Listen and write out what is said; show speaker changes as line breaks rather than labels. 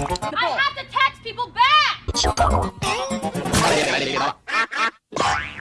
I have to text people back!